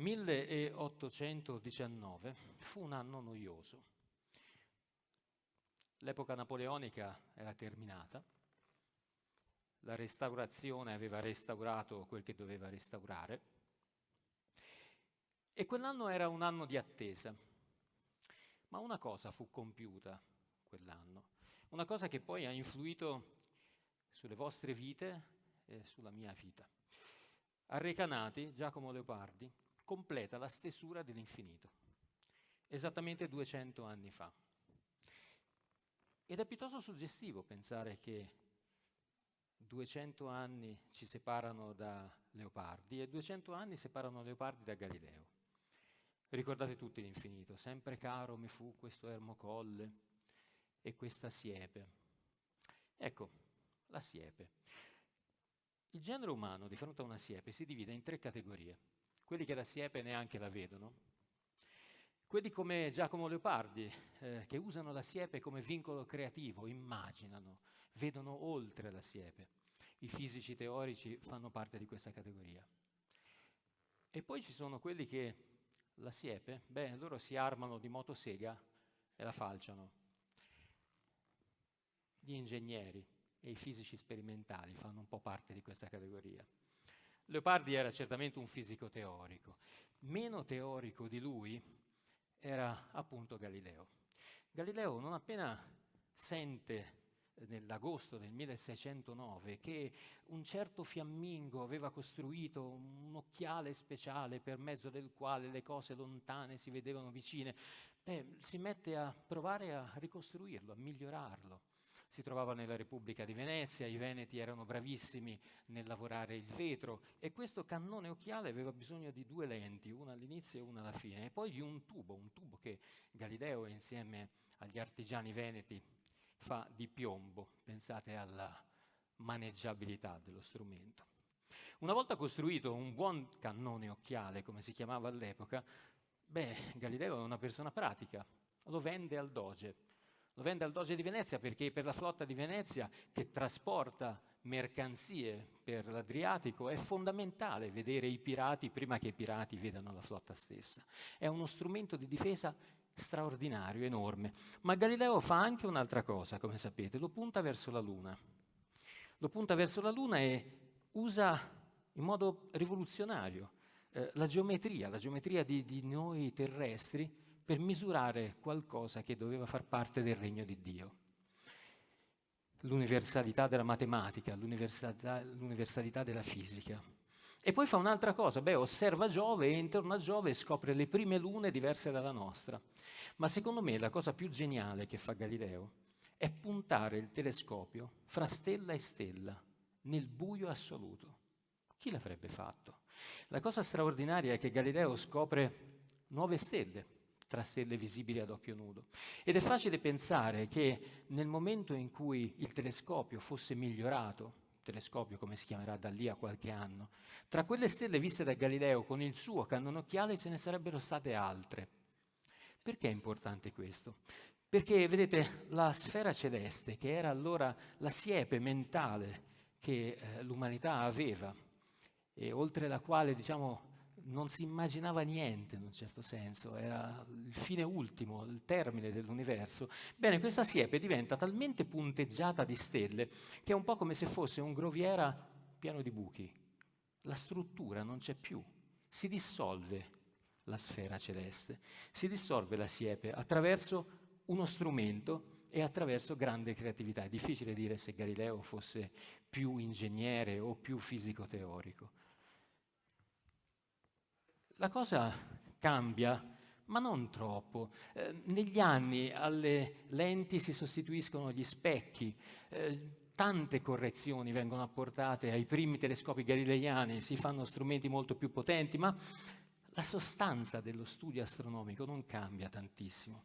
1819 fu un anno noioso. L'epoca napoleonica era terminata, la restaurazione aveva restaurato quel che doveva restaurare e quell'anno era un anno di attesa. Ma una cosa fu compiuta quell'anno, una cosa che poi ha influito sulle vostre vite e sulla mia vita. A Recanati, Giacomo Leopardi completa la stesura dell'infinito, esattamente 200 anni fa. Ed è piuttosto suggestivo pensare che 200 anni ci separano da Leopardi e 200 anni separano Leopardi da Galileo. Ricordate tutti l'infinito, sempre caro mi fu questo ermo colle e questa siepe. Ecco, la siepe. Il genere umano di fronte a una siepe si divide in tre categorie. Quelli che la siepe neanche la vedono, quelli come Giacomo Leopardi, eh, che usano la siepe come vincolo creativo, immaginano, vedono oltre la siepe. I fisici teorici fanno parte di questa categoria. E poi ci sono quelli che la siepe, beh, loro si armano di motosega e la falciano. Gli ingegneri e i fisici sperimentali fanno un po' parte di questa categoria. Leopardi era certamente un fisico teorico. Meno teorico di lui era appunto Galileo. Galileo non appena sente nell'agosto del 1609 che un certo fiammingo aveva costruito un occhiale speciale per mezzo del quale le cose lontane si vedevano vicine, beh, si mette a provare a ricostruirlo, a migliorarlo. Si trovava nella Repubblica di Venezia, i veneti erano bravissimi nel lavorare il vetro e questo cannone occhiale aveva bisogno di due lenti, una all'inizio e una alla fine, e poi di un tubo, un tubo che Galileo insieme agli artigiani veneti fa di piombo, pensate alla maneggiabilità dello strumento. Una volta costruito un buon cannone occhiale, come si chiamava all'epoca, beh, Galileo è una persona pratica, lo vende al Doge. Lo vende al Doge di Venezia perché per la flotta di Venezia che trasporta mercanzie per l'Adriatico è fondamentale vedere i pirati prima che i pirati vedano la flotta stessa. È uno strumento di difesa straordinario, enorme. Ma Galileo fa anche un'altra cosa, come sapete, lo punta verso la Luna. Lo punta verso la Luna e usa in modo rivoluzionario eh, la geometria, la geometria di, di noi terrestri per misurare qualcosa che doveva far parte del regno di Dio. L'universalità della matematica, l'universalità della fisica. E poi fa un'altra cosa, beh, osserva Giove e intorno a Giove scopre le prime lune diverse dalla nostra. Ma secondo me la cosa più geniale che fa Galileo è puntare il telescopio fra stella e stella, nel buio assoluto. Chi l'avrebbe fatto? La cosa straordinaria è che Galileo scopre nuove stelle, tra stelle visibili ad occhio nudo. Ed è facile pensare che nel momento in cui il telescopio fosse migliorato, telescopio come si chiamerà da lì a qualche anno, tra quelle stelle viste da Galileo con il suo cannonocchiale ce ne sarebbero state altre. Perché è importante questo? Perché, vedete, la sfera celeste, che era allora la siepe mentale che eh, l'umanità aveva, e oltre la quale, diciamo, non si immaginava niente in un certo senso, era il fine ultimo, il termine dell'universo. Bene, questa siepe diventa talmente punteggiata di stelle che è un po' come se fosse un groviera pieno di buchi. La struttura non c'è più, si dissolve la sfera celeste, si dissolve la siepe attraverso uno strumento e attraverso grande creatività. È difficile dire se Galileo fosse più ingegnere o più fisico teorico. La cosa cambia, ma non troppo. Eh, negli anni alle lenti si sostituiscono gli specchi, eh, tante correzioni vengono apportate ai primi telescopi galileiani, si fanno strumenti molto più potenti, ma la sostanza dello studio astronomico non cambia tantissimo.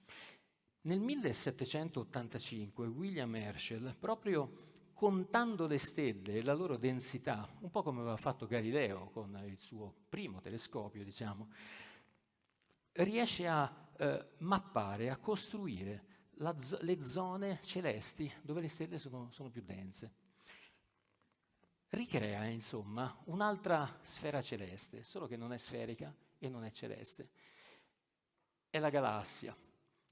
Nel 1785 William Herschel, proprio contando le stelle e la loro densità, un po' come aveva fatto Galileo con il suo primo telescopio, diciamo, riesce a eh, mappare, a costruire la, le zone celesti dove le stelle sono, sono più dense. Ricrea, insomma, un'altra sfera celeste, solo che non è sferica, e non è celeste. È la galassia,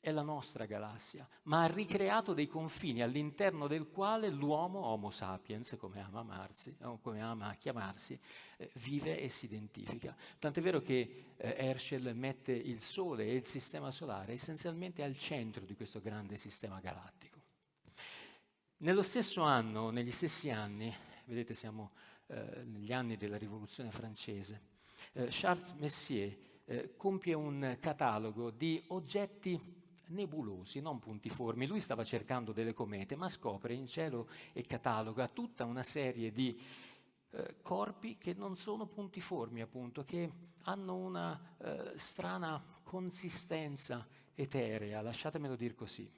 è la nostra galassia, ma ha ricreato dei confini all'interno del quale l'uomo, Homo sapiens, come ama, amarsi, come ama chiamarsi, eh, vive e si identifica. Tant'è vero che eh, Herschel mette il Sole e il Sistema Solare essenzialmente al centro di questo grande sistema galattico. Nello stesso anno, negli stessi anni, vedete siamo eh, negli anni della Rivoluzione francese, eh, Charles Messier eh, compie un catalogo di oggetti nebulosi, non puntiformi. Lui stava cercando delle comete, ma scopre in cielo e cataloga tutta una serie di eh, corpi che non sono puntiformi, appunto, che hanno una eh, strana consistenza eterea, lasciatemelo dire così.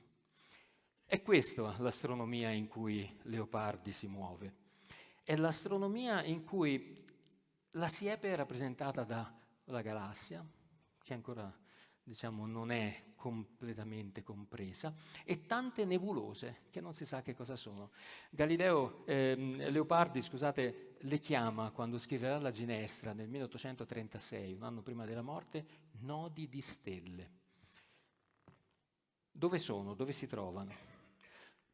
È questa l'astronomia in cui Leopardi si muove. È l'astronomia in cui la siepe è rappresentata dalla galassia, che ancora diciamo, non è completamente compresa, e tante nebulose che non si sa che cosa sono. Galileo ehm, Leopardi, scusate, le chiama quando scriverà la Ginestra nel 1836, un anno prima della morte, nodi di stelle. Dove sono? Dove si trovano?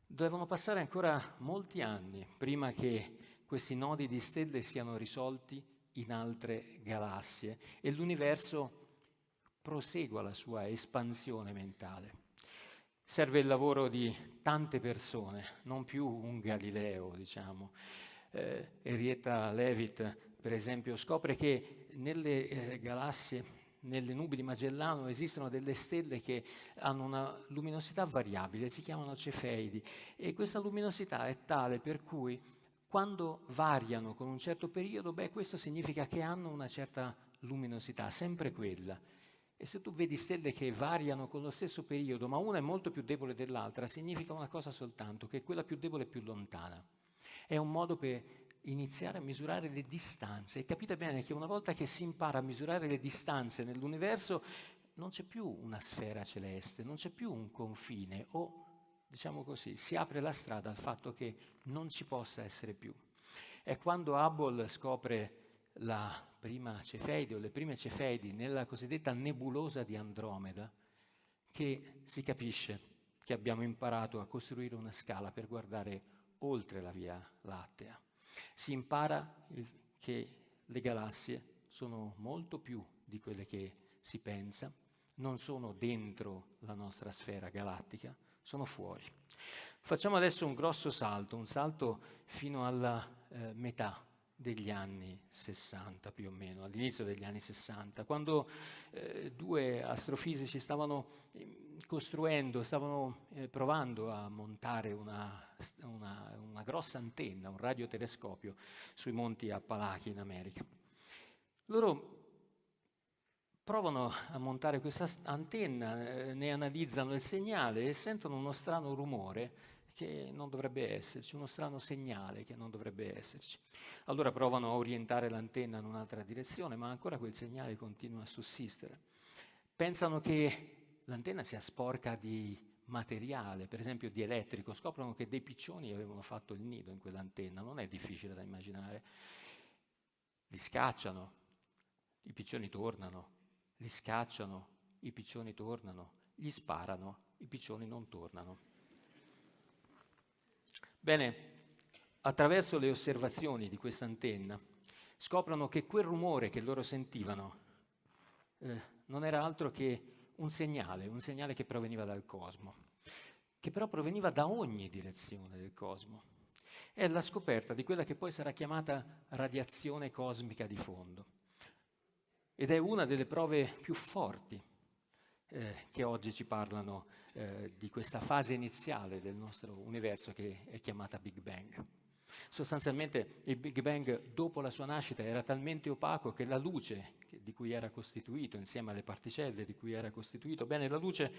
Devono passare ancora molti anni prima che questi nodi di stelle siano risolti in altre galassie e l'universo prosegua la sua espansione mentale. Serve il lavoro di tante persone, non più un Galileo, diciamo. Eh, Henrietta Leavitt, per esempio, scopre che nelle eh, galassie, nelle nubi di Magellano, esistono delle stelle che hanno una luminosità variabile, si chiamano cefeidi, e questa luminosità è tale per cui quando variano con un certo periodo, beh, questo significa che hanno una certa luminosità, sempre quella. E se tu vedi stelle che variano con lo stesso periodo, ma una è molto più debole dell'altra, significa una cosa soltanto, che quella più debole è più lontana. È un modo per iniziare a misurare le distanze. E capite bene che una volta che si impara a misurare le distanze nell'universo, non c'è più una sfera celeste, non c'è più un confine, o diciamo così, si apre la strada al fatto che non ci possa essere più. È quando Hubble scopre la prima Cefeide o le prime Cefeidi nella cosiddetta nebulosa di Andromeda, che si capisce che abbiamo imparato a costruire una scala per guardare oltre la Via Lattea. Si impara che le galassie sono molto più di quelle che si pensa, non sono dentro la nostra sfera galattica, sono fuori. Facciamo adesso un grosso salto, un salto fino alla eh, metà degli anni 60 più o meno, all'inizio degli anni 60, quando eh, due astrofisici stavano eh, costruendo, stavano eh, provando a montare una, una, una, grossa antenna, un radiotelescopio sui monti Appalachi in America. Loro provano a montare questa antenna, eh, ne analizzano il segnale e sentono uno strano rumore che non dovrebbe esserci, uno strano segnale che non dovrebbe esserci. Allora provano a orientare l'antenna in un'altra direzione, ma ancora quel segnale continua a sussistere. Pensano che l'antenna sia sporca di materiale, per esempio di elettrico, scoprono che dei piccioni avevano fatto il nido in quell'antenna, non è difficile da immaginare. Li scacciano, i piccioni tornano, li scacciano, i piccioni tornano, gli sparano, i piccioni non tornano. Bene, attraverso le osservazioni di questa antenna scoprono che quel rumore che loro sentivano eh, non era altro che un segnale, un segnale che proveniva dal cosmo, che però proveniva da ogni direzione del cosmo. È la scoperta di quella che poi sarà chiamata radiazione cosmica di fondo ed è una delle prove più forti eh, che oggi ci parlano eh, di questa fase iniziale del nostro universo che è chiamata Big Bang. Sostanzialmente il Big Bang dopo la sua nascita era talmente opaco che la luce di cui era costituito, insieme alle particelle di cui era costituito, bene, la luce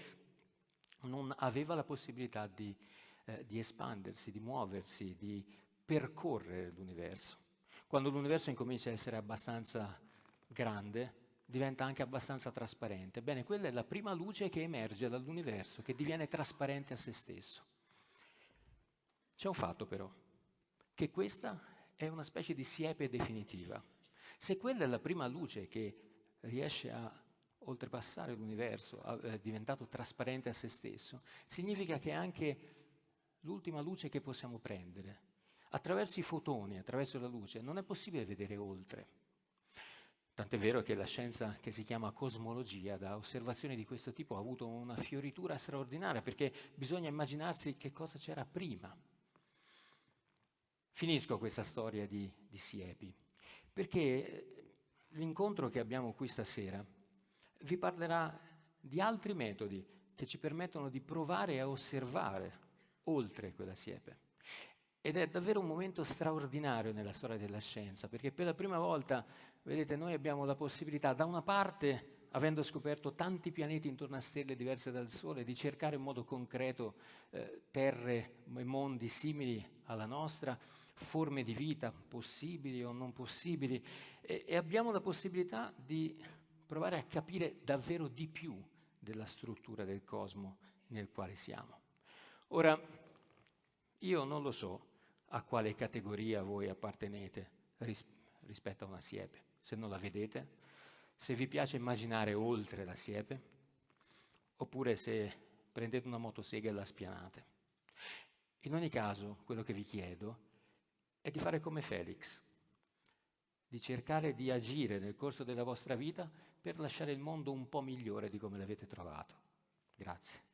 non aveva la possibilità di, eh, di espandersi, di muoversi, di percorrere l'universo. Quando l'universo incomincia a essere abbastanza grande, diventa anche abbastanza trasparente. Bene, quella è la prima luce che emerge dall'universo, che diviene trasparente a se stesso. C'è un fatto però, che questa è una specie di siepe definitiva. Se quella è la prima luce che riesce a oltrepassare l'universo, è diventato trasparente a se stesso, significa che è anche l'ultima luce che possiamo prendere. Attraverso i fotoni, attraverso la luce, non è possibile vedere oltre. Tant'è vero che la scienza che si chiama cosmologia, da osservazioni di questo tipo, ha avuto una fioritura straordinaria, perché bisogna immaginarsi che cosa c'era prima. Finisco questa storia di, di Siepi, perché l'incontro che abbiamo qui stasera vi parlerà di altri metodi che ci permettono di provare a osservare oltre quella siepe. Ed è davvero un momento straordinario nella storia della scienza, perché per la prima volta, vedete, noi abbiamo la possibilità, da una parte, avendo scoperto tanti pianeti intorno a stelle diverse dal Sole, di cercare in modo concreto eh, terre e mondi simili alla nostra, forme di vita possibili o non possibili, e, e abbiamo la possibilità di provare a capire davvero di più della struttura del cosmo nel quale siamo. Ora, io non lo so a quale categoria voi appartenete ris- rispetto a una siepe, se non la vedete, se vi piace immaginare oltre la siepe, oppure se prendete una motosega e la spianate. In ogni caso, quello che vi chiedo è di fare come Felix, di cercare di agire nel corso della vostra vita per lasciare il mondo un po' migliore di come l'avete trovato. Grazie.